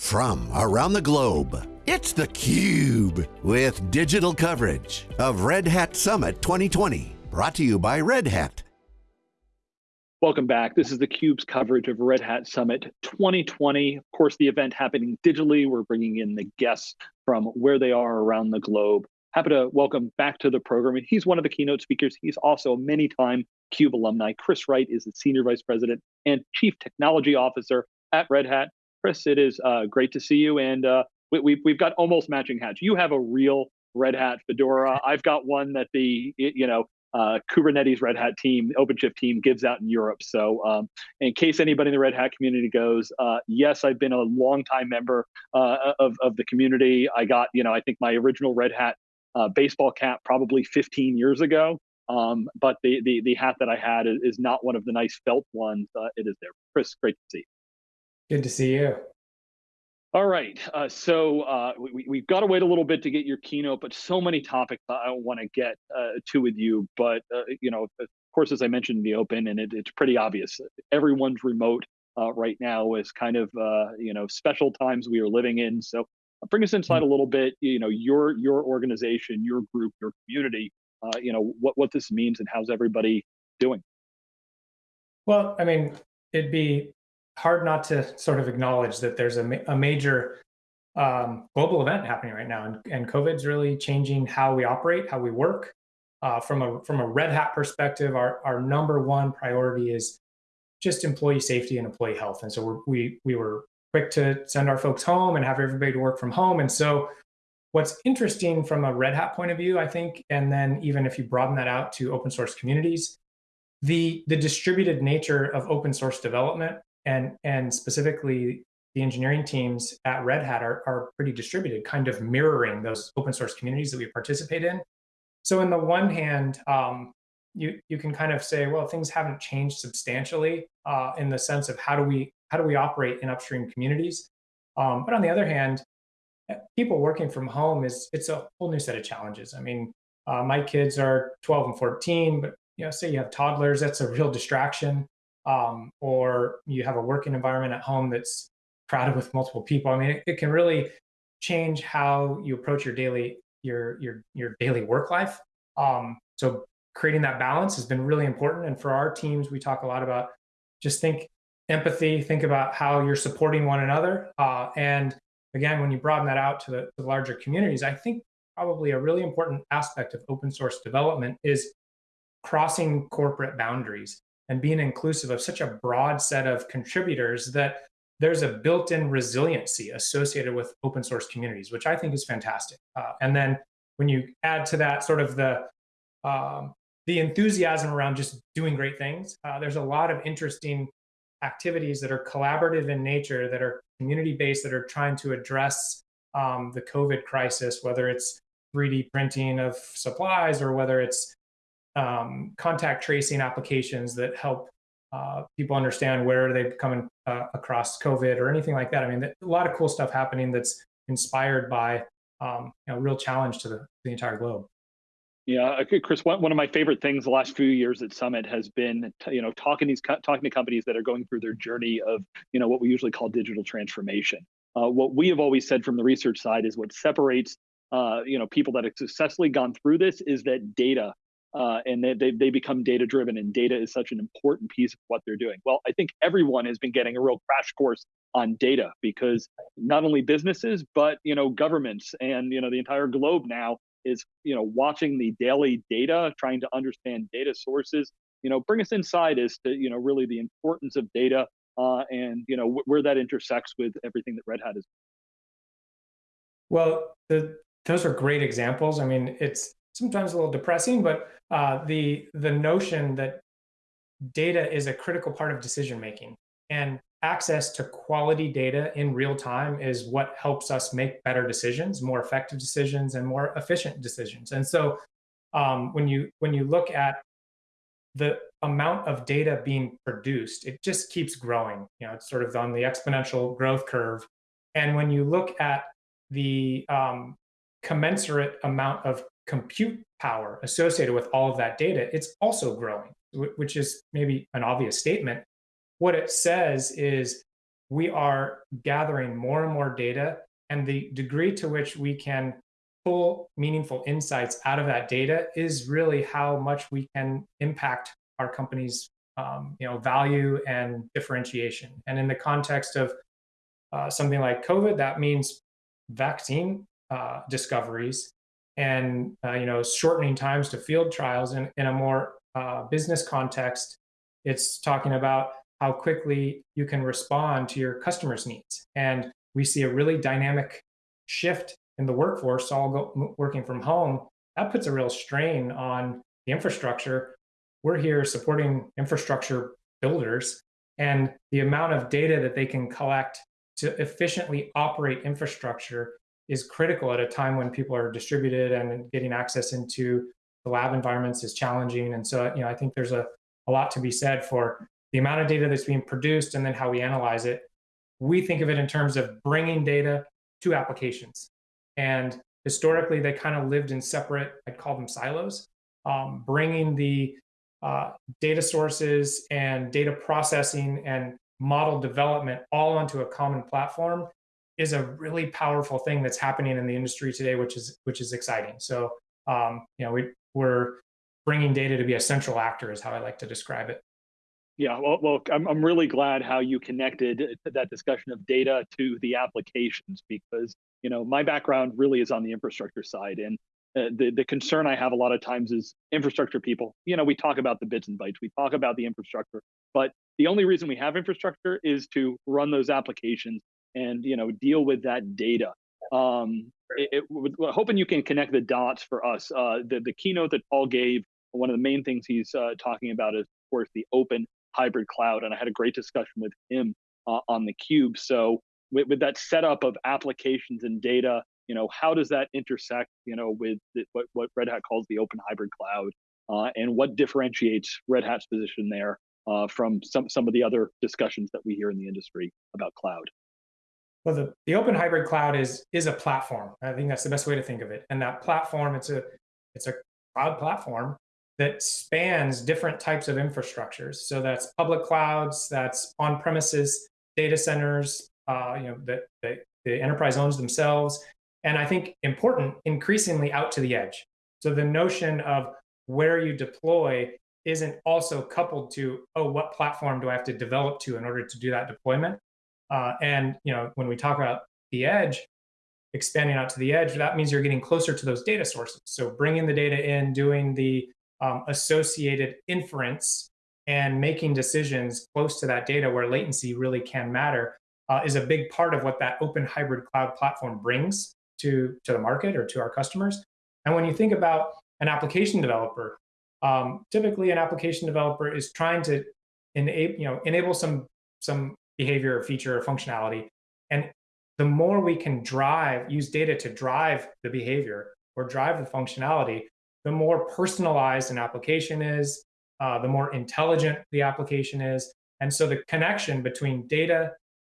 from around the globe. It's theCUBE, with digital coverage of Red Hat Summit 2020. Brought to you by Red Hat. Welcome back. This is theCUBE's coverage of Red Hat Summit 2020. Of course, the event happening digitally. We're bringing in the guests from where they are around the globe. Happy to welcome back to the program. He's one of the keynote speakers. He's also a many-time CUBE alumni. Chris Wright is the Senior Vice President and Chief Technology Officer at Red Hat. Chris, it is uh, great to see you. And uh, we, we've, we've got almost matching hats. You have a real Red Hat fedora. I've got one that the, you know, uh, Kubernetes Red Hat team, OpenShift team gives out in Europe. So um, in case anybody in the Red Hat community goes, uh, yes, I've been a longtime member uh, of, of the community. I got, you know, I think my original Red Hat uh, baseball cap probably 15 years ago. Um, but the, the, the hat that I had is, is not one of the nice felt ones. Uh, it is there. Chris, great to see. Good to see you. All right, uh, so uh, we, have got to wait a little bit to get your keynote, but so many topics I want to get uh, to with you. But uh, you know, of course, as I mentioned in the open, and it, it's pretty obvious, everyone's remote uh, right now is kind of uh, you know special times we are living in. So bring us inside a little bit. You know, your your organization, your group, your community. you know what what this means and how's everybody doing. Well, I mean, it'd be hard not to sort of acknowledge that there's a, ma a major um, global event happening right now, and, and COVID's really changing how we operate, how we work. Uh, from a from a Red Hat perspective, our our number one priority is just employee safety and employee health, and so we we were quick to send our folks home and have everybody to work from home, and so. What's interesting from a Red Hat point of view, I think, and then even if you broaden that out to open source communities, the, the distributed nature of open source development and and specifically the engineering teams at Red Hat are, are pretty distributed, kind of mirroring those open source communities that we participate in. So in the one hand, um, you you can kind of say, well, things haven't changed substantially uh, in the sense of how do we how do we operate in upstream communities. Um, but on the other hand, eh, people working from home is it's a whole new set of challenges. I mean, uh, my kids are 12 and 14, but you know, say you have toddlers, that's a real distraction um, or you have a working environment at home that's crowded with multiple people. I mean, it, it can really change how you approach your daily your your your daily work life. Um, so creating that balance has been really important. And for our teams, we talk a lot about just think empathy, think about how you're supporting one another. Uh, and again, when you broaden that out to the, the larger communities, I think probably a really important aspect of open source development is crossing corporate boundaries and being inclusive of such a broad set of contributors that there's a built-in resiliency associated with open source communities, which I think is fantastic. Uh, and then when you add to that sort of the um, the enthusiasm around just doing great things, uh, there's a lot of interesting activities that are collaborative in nature, that are community-based, that are trying to address um, the COVID crisis, whether it's 3D printing of supplies or whether it's um, contact tracing applications that help uh, people understand where they've come uh, across COVID or anything like that. I mean, a lot of cool stuff happening that's inspired by um, you know, real challenge to the, the entire globe. Yeah, Chris. One, one of my favorite things the last few years at Summit has been, you know, talking these talking to companies that are going through their journey of, you know, what we usually call digital transformation. Uh, what we have always said from the research side is what separates, uh, you know, people that have successfully gone through this is that data uh, and they, they, they become data driven and data is such an important piece of what they're doing. Well, I think everyone has been getting a real crash course on data because not only businesses, but you know, governments and you know, the entire globe now is you know, watching the daily data, trying to understand data sources. You know, bring us inside as to you know, really the importance of data uh, and you know, where that intersects with everything that Red Hat is. Well, the, those are great examples. I mean, it's sometimes a little depressing, but uh, the the notion that data is a critical part of decision making and access to quality data in real time is what helps us make better decisions, more effective decisions, and more efficient decisions. And so, um, when you when you look at the amount of data being produced, it just keeps growing. You know, it's sort of on the exponential growth curve. And when you look at the um, commensurate amount of compute power associated with all of that data, it's also growing, which is maybe an obvious statement. What it says is we are gathering more and more data and the degree to which we can pull meaningful insights out of that data is really how much we can impact our company's um, you know value and differentiation and in the context of uh, something like covid that means vaccine uh, discoveries and uh, you know shortening times to field trials in, in a more uh, business context it's talking about how quickly you can respond to your customers needs. And we see a really dynamic shift in the workforce all go, working from home. That puts a real strain on the infrastructure. We're here supporting infrastructure builders and the amount of data that they can collect to efficiently operate infrastructure is critical at a time when people are distributed and getting access into the lab environments is challenging. And so, you know, I think there's a, a lot to be said for the amount of data that's being produced and then how we analyze it. We think of it in terms of bringing data to applications. And historically, they kind of lived in separate, I'd call them silos, um, bringing the uh, data sources and data processing and model development all onto a common platform is a really powerful thing that's happening in the industry today, which is which is exciting. So um, you know we we're bringing data to be a central actor is how I like to describe it. Yeah, well, well I'm, I'm really glad how you connected that discussion of data to the applications because you know my background really is on the infrastructure side and uh, the, the concern I have a lot of times is infrastructure people. You know, we talk about the bits and bytes, we talk about the infrastructure, but the only reason we have infrastructure is to run those applications and you know deal with that data. Um, it, it, hoping you can connect the dots for us. Uh, the the keynote that Paul gave, one of the main things he's uh, talking about is of course the open hybrid cloud, and I had a great discussion with him uh, on the cube. So with, with that setup of applications and data, you know, how does that intersect, you know, with the, what what Red Hat calls the open hybrid cloud, uh, and what differentiates Red Hat's position there uh, from some some of the other discussions that we hear in the industry about cloud? Well, the, the open hybrid cloud is is a platform. I think that's the best way to think of it. And that platform, it's a it's a cloud platform that spans different types of infrastructures. So that's public clouds, that's on-premises data centers, uh, you know, that, that the enterprise owns themselves. And I think important, increasingly out to the edge. So the notion of where you deploy isn't also coupled to, oh, what platform do I have to develop to in order to do that deployment? Uh, and you know, when we talk about the edge, expanding out to the edge, that means you're getting closer to those data sources. So bringing the data in, doing the um, associated inference, and making decisions close to that data where latency really can matter uh, is a big part of what that open hybrid cloud platform brings to, to the market or to our customers. And when you think about an application developer, um, typically an application developer is trying to enable, you know, enable some, some behavior or feature or functionality. And the more we can drive, use data to drive the behavior or drive the functionality, the more personalized an application is, uh, the more intelligent the application is. And so the connection between data,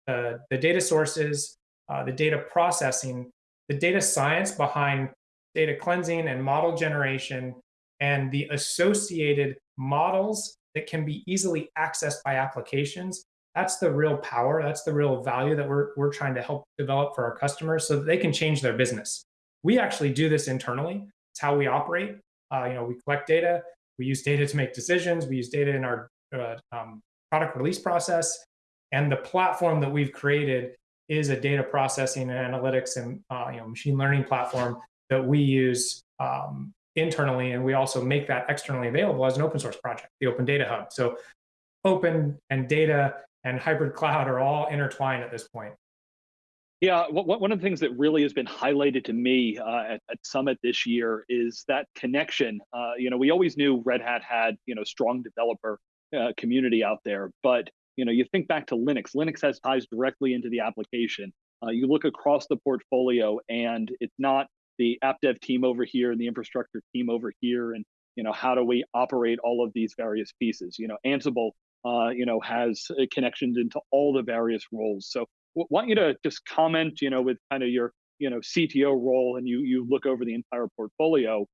uh, the data sources, uh, the data processing, the data science behind data cleansing and model generation, and the associated models that can be easily accessed by applications that's the real power. That's the real value that we're, we're trying to help develop for our customers so that they can change their business. We actually do this internally. It's how we operate. Uh, you know, we collect data. We use data to make decisions. We use data in our uh, um, product release process. And the platform that we've created is a data processing and analytics and uh, you know machine learning platform that we use um, internally, and we also make that externally available as an open source project, the Open Data Hub. So open and data and hybrid cloud are all intertwined at this point. Yeah, one of the things that really has been highlighted to me uh, at, at, Summit this year is that connection. Uh, you know, we always knew Red Hat had you know strong developer uh, community out there, but you know, you think back to Linux. Linux has ties directly into the application. Uh, you look across the portfolio, and it's not the app dev team over here and the infrastructure team over here, and you know, how do we operate all of these various pieces? You know, Ansible uh, you know, has uh, connections into all the various roles. So want you to just comment, you know, with kind of your, you know, CTO role and you, you look over the entire portfolio,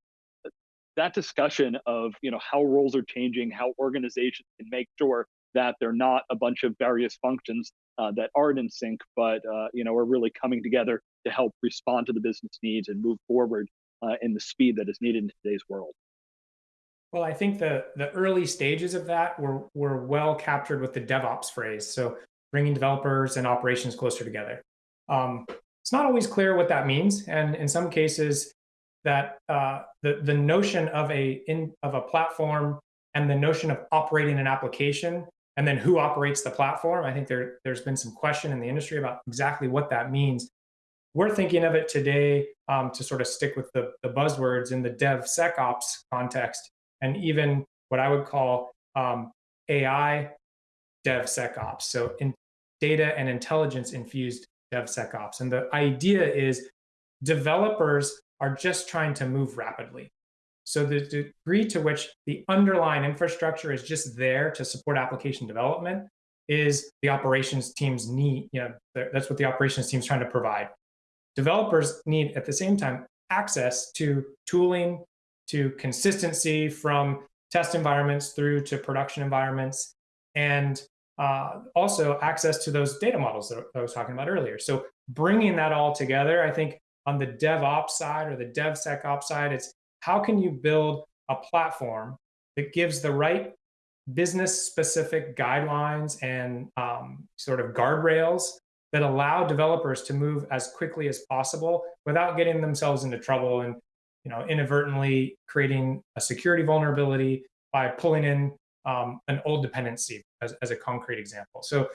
that discussion of, you know, how roles are changing, how organizations can make sure that they're not a bunch of various functions uh, that aren't in sync, but uh, you know are really coming together to help respond to the business needs and move forward uh, in the speed that is needed in today's world. Well, I think the the early stages of that were were well captured with the DevOps phrase. So bringing developers and operations closer together. Um, it's not always clear what that means, and in some cases, that uh, the the notion of a in of a platform and the notion of operating an application and then who operates the platform. I think there there's been some question in the industry about exactly what that means. We're thinking of it today um, to sort of stick with the, the buzzwords in the DevSecOps context and even what I would call um, AI DevSecOps. So in data and intelligence infused DevSecOps. And the idea is developers are just trying to move rapidly. So the degree to which the underlying infrastructure is just there to support application development is the operations team's need. You know, that's what the operations team's trying to provide. Developers need at the same time access to tooling, to consistency from test environments through to production environments, and uh, also access to those data models that I was talking about earlier. So bringing that all together, I think on the DevOps side or the DevSecOps side, it's how can you build a platform that gives the right business specific guidelines and um, sort of guardrails that allow developers to move as quickly as possible without getting themselves into trouble and you know inadvertently creating a security vulnerability by pulling in um, an old dependency as, as a concrete example. So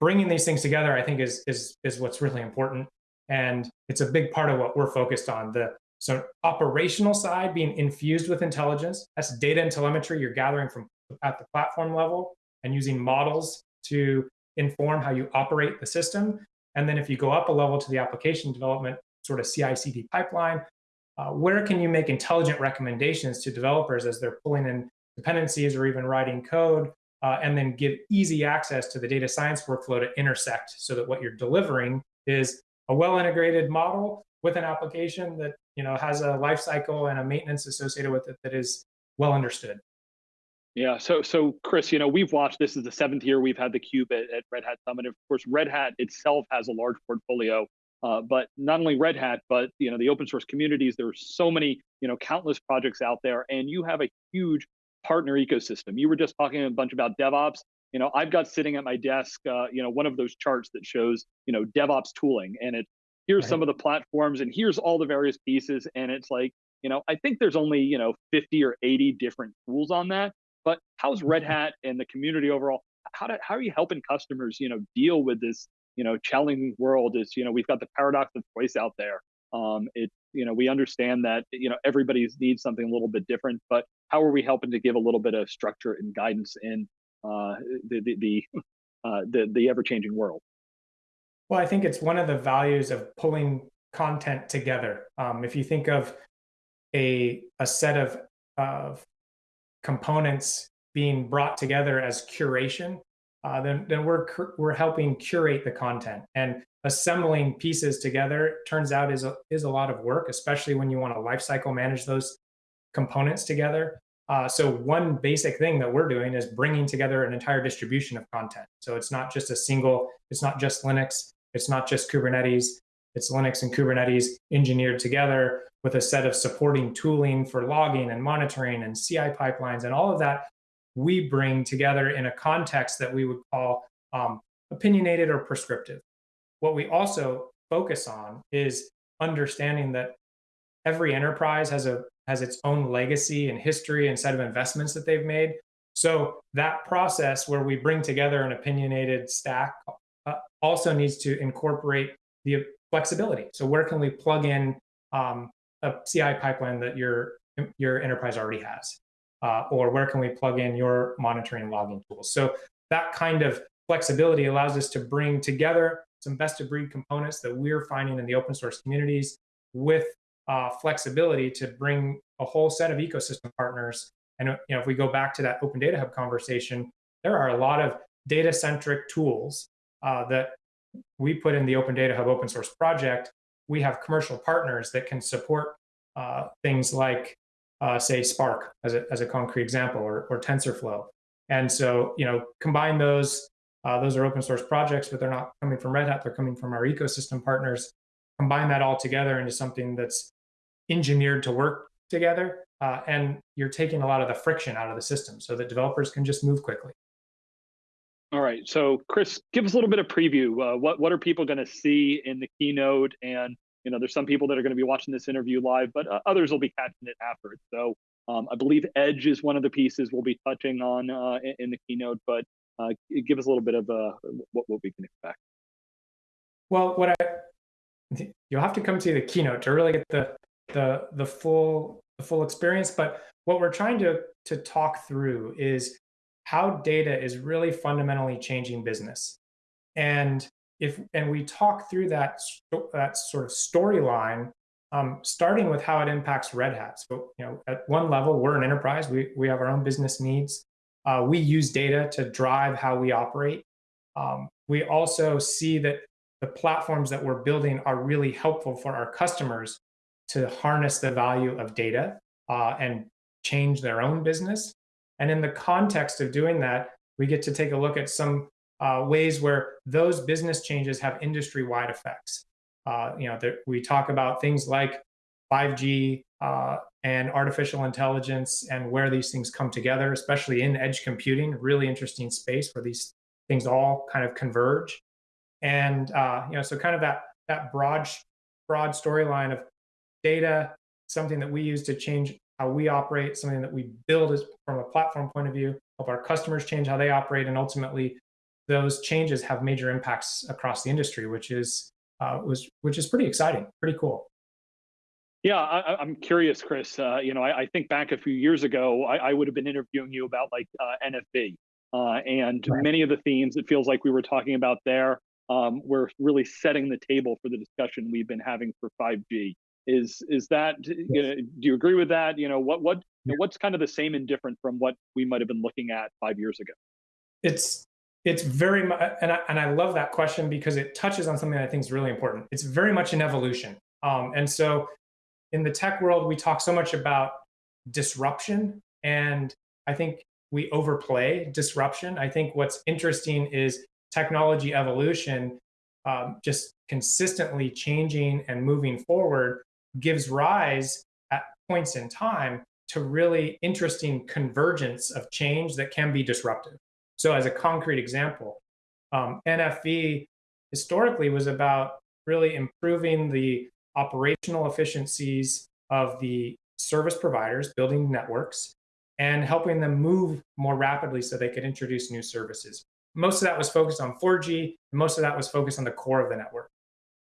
bringing these things together, I think, is is is what's really important, and it's a big part of what we're focused on. The so operational side being infused with intelligence. That's data and telemetry you're gathering from at the platform level and using models to inform how you operate the system. And then if you go up a level to the application development sort of CI/CD pipeline, uh, where can you make intelligent recommendations to developers as they're pulling in dependencies or even writing code, uh, and then give easy access to the data science workflow to intersect so that what you're delivering is a well integrated model with an application that you know has a life cycle and a maintenance associated with it that is well understood. Yeah, so so Chris, you know, we've watched this is the seventh year we've had the cube at, at Red Hat Summit. Of course, Red Hat itself has a large portfolio, uh, but not only Red Hat, but you know, the open source communities. There are so many, you know, countless projects out there, and you have a huge partner ecosystem. You were just talking a bunch about DevOps. You know, I've got sitting at my desk, uh, you know, one of those charts that shows, you know, DevOps tooling, and it here's right. some of the platforms, and here's all the various pieces, and it's like, you know, I think there's only you know 50 or 80 different tools on that. But how's Red mm-hmm. Hat and the community overall? How do, how are you helping customers, you know, deal with this, you know, challenging world? Is you know, we've got the paradox of choice out there. Um, it you know, we understand that you know everybody needs something a little bit different, but how are we helping to give a little bit of structure and guidance in uh, the the the, uh, the, the ever changing world? Well, I think it's one of the values of pulling content together. Um, if you think of a a set of of components being brought together as curation, uh, then then we're we're helping curate the content and assembling pieces together. Turns out is a, is a lot of work, especially when you want to lifecycle manage those components together. Uh, so one basic thing that we're doing is bringing together an entire distribution of content. So it's not just a single, it's not just Linux, it's not just Kubernetes, it's Linux and Kubernetes engineered together with a set of supporting tooling for logging and monitoring and CI pipelines and all of that we bring together in a context that we would call um, opinionated or prescriptive. What we also focus on is understanding that every enterprise has a has its own legacy and history and set of investments that they've made. So that process where we bring together an opinionated stack uh, also needs to incorporate the flexibility. So where can we plug in um, a CI pipeline that your your enterprise already has, uh, or where can we plug in your monitoring logging tools? So that kind of flexibility allows us to bring together some best of breed components that we're finding in the open source communities with uh, flexibility to bring a whole set of ecosystem partners. And you know, if we go back to that Open Data Hub conversation, there are a lot of data centric tools uh, that we put in the Open Data Hub open source project, we have commercial partners that can support uh, things like, uh, say, Spark as a, as a concrete example, or, or TensorFlow. And so, you know, combine those Uh, those are open source projects, but they're not coming from Red Hat. They're coming from our ecosystem partners. Combine that all together into something that's engineered to work together. Uh, and you're taking a lot of the friction out of the system so that developers can just move quickly. All right. So, Chris, give us a little bit of preview. Uh, what what are people going to see in the keynote? And you know, there's some people that are going to be watching this interview live, but uh, others will be catching it after. So, um, I believe Edge is one of the pieces we'll be touching on uh, in, in, the keynote. But uh, give us a little bit of uh, what what we can expect. Well, what I you'll have to come to the keynote to really get the the the full the full experience. But what we're trying to to talk through is how data is really fundamentally changing business. And if and we talk through that that sort of storyline, um, starting with how it impacts Red Hat. So you know, at one level, we're an enterprise. We we have our own business needs. Uh, we use data to drive how we operate. Um, we also see that the platforms that we're building are really helpful for our customers to harness the value of data uh, and change their own business. And in the context of doing that, we get to take a look at some uh, ways where those business changes have industry-wide effects. Uh, you know, we talk about things like 5G uh, and artificial intelligence and where these things come together, especially in edge computing, really interesting space where these things all kind of converge. And uh, you know, so kind of that that broad broad storyline of data, something that we use to change how we operate, something that we build from a platform point of view, help our customers change how they operate, and ultimately those changes have major impacts across the industry, which is uh, was which is pretty exciting, pretty cool. Yeah, I, am curious, Chris. Uh, you know, I, I, think back a few years ago, I, I would have been interviewing you about like uh, NFV, uh, and right. many of the themes it feels like we were talking about there um, were really setting the table for the discussion we've been having for 5G. Is is that you know, do you agree with that? You know what what what's kind of the same and different from what we might have been looking at five years ago? It's it's very much and I, and I love that question because it touches on something I think is really important. It's very much an evolution, um, and so in the tech world we talk so much about disruption, and I think we overplay disruption. I think what's interesting is technology evolution um, just consistently changing and moving forward gives rise at points in time to really interesting convergence of change that can be disruptive. So as a concrete example, um, NFV historically was about really improving the operational efficiencies of the service providers, building networks, and helping them move more rapidly so they could introduce new services. Most of that was focused on 4G, and most of that was focused on the core of the network.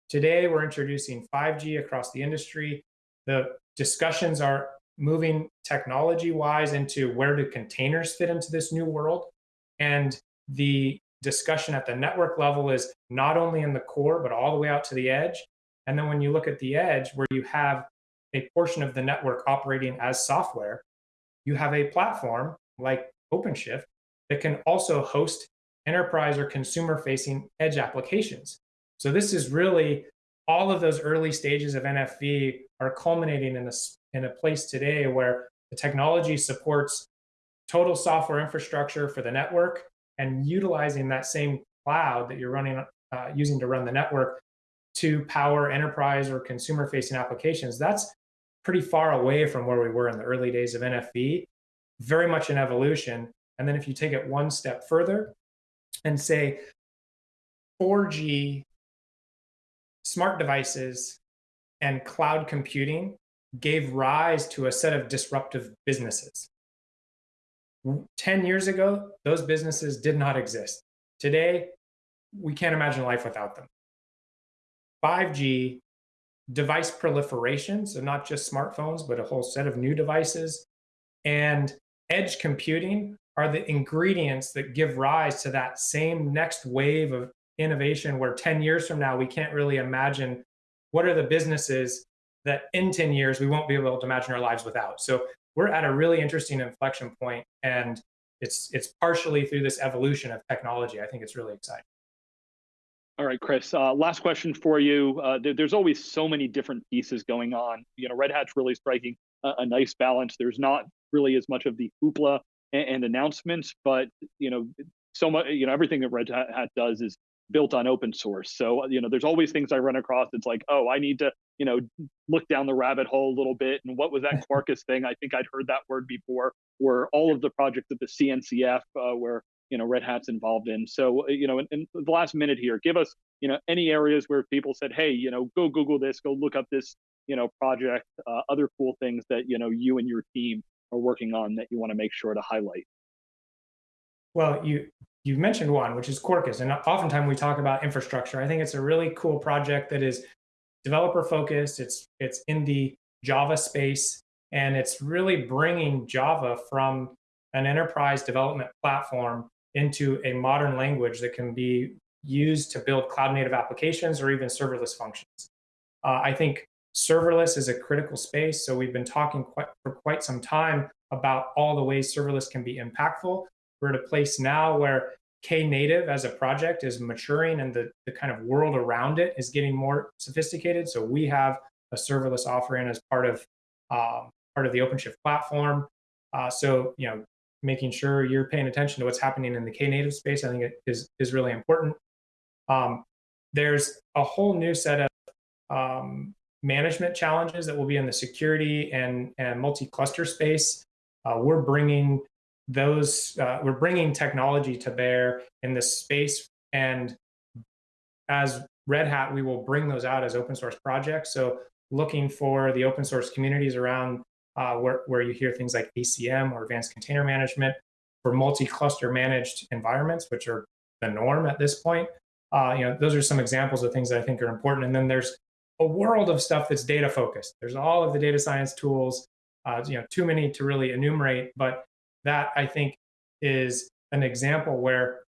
Today, we're introducing 5G across the industry. The discussions are moving technology wise into where do containers fit into this new world. And the discussion at the network level is not only in the core, but all the way out to the edge. And then when you look at the edge, where you have a portion of the network operating as software, you have a platform like OpenShift that can also host enterprise or consumer facing edge applications. So this is really all of those early stages of NFV are culminating in a, in a place today where the technology supports total software infrastructure for the network and utilizing that same cloud that you're running uh, using to run the network to power enterprise or consumer facing applications. That's pretty far away from where we were in the early days of NFV, very much an evolution. And then if you take it one step further and say 4G smart devices and cloud computing gave rise to a set of disruptive businesses. 10 years ago, those businesses did not exist. Today, we can't imagine life without them. 5G, device proliferation, so not just smartphones, but a whole set of new devices, and edge computing are the ingredients that give rise to that same next wave of innovation where 10 years from now we can't really imagine what are the businesses that in 10 years we won't be able to imagine our lives without so we're at a really interesting inflection point and it's it's partially through this evolution of technology. I think it's really exciting. All right chris uh, last question for you. Uh, there, there's always so many different pieces going on. You know red hat's really striking a, a nice balance. There's not really as much of the hoopla and, and announcements but you know so much, you know, everything that Red Hat does is built on open source. So, you know, there's always things I run across. It's like, oh, I need to, you know, look down the rabbit hole a little bit. And what was that Quarkus thing? I think I'd heard that word before. Or all of the projects at the CNCF uh, where you know Red Hat's involved in. So, uh, you know, in, in the last minute here, give us, you know, any areas where people said, hey, you know, go Google this, go look up this, you know, project, uh, other cool things that you know you and your team are working on that you want to make sure to highlight. Well, you you mentioned one, which is Quarkus, and oftentimes we talk about infrastructure. I think it's a really cool project that is developer focused. It's it's in the Java space, and it's really bringing Java from an enterprise development platform into a modern language that can be used to build cloud native applications or even serverless functions. Uh, I think serverless is a critical space. So we've been talking quite, for quite some time about all the ways serverless can be impactful. We're at a place now where Knative as a project is maturing and the, the kind of world around it is getting more sophisticated. So we have a serverless offering as part of um, part of the OpenShift platform. Uh, so you know, making sure you're paying attention to what's happening in the Knative space, I think it is is really important. Um, there's a whole new set of um, management challenges that will be in the security and and multi-cluster space. Uh, we're bringing those uh, we're bringing technology to bear in this space. And as red hat we will bring those out as open source projects. So looking for the open source communities around uh, where, where you hear things like acm or advanced container management for multi-cluster managed environments which are the norm at this point. Uh, you know those are some examples of things that i think are important. And then there's a world of stuff that's data focused. There's all of the data science tools. Uh, you know too many to really enumerate but that I think is an example where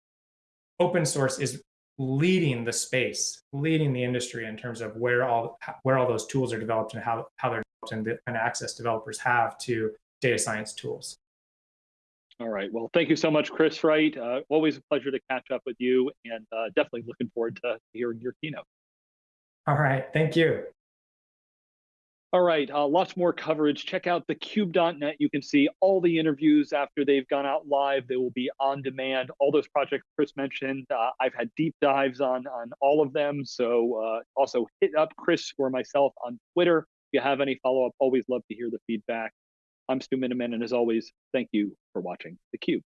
open source is leading the space, leading the industry in terms of where all where all those tools are developed and how how they're developed and the of access developers have to data science tools. All right. Well, thank you so much, Chris Wright. Uh, always a pleasure to catch up with you and uh, definitely looking forward to hearing your keynote. All right. Thank you. All right, uh, lots more coverage. Check out thecube.net. You can see all the interviews after they've gone out live. They will be on demand. All those projects Chris mentioned, uh, I've had deep dives on on all of them. So uh, also hit up Chris or myself on Twitter. If you have any follow up, always love to hear the feedback. I'm Stu Miniman, and as always, thank you for watching theCUBE.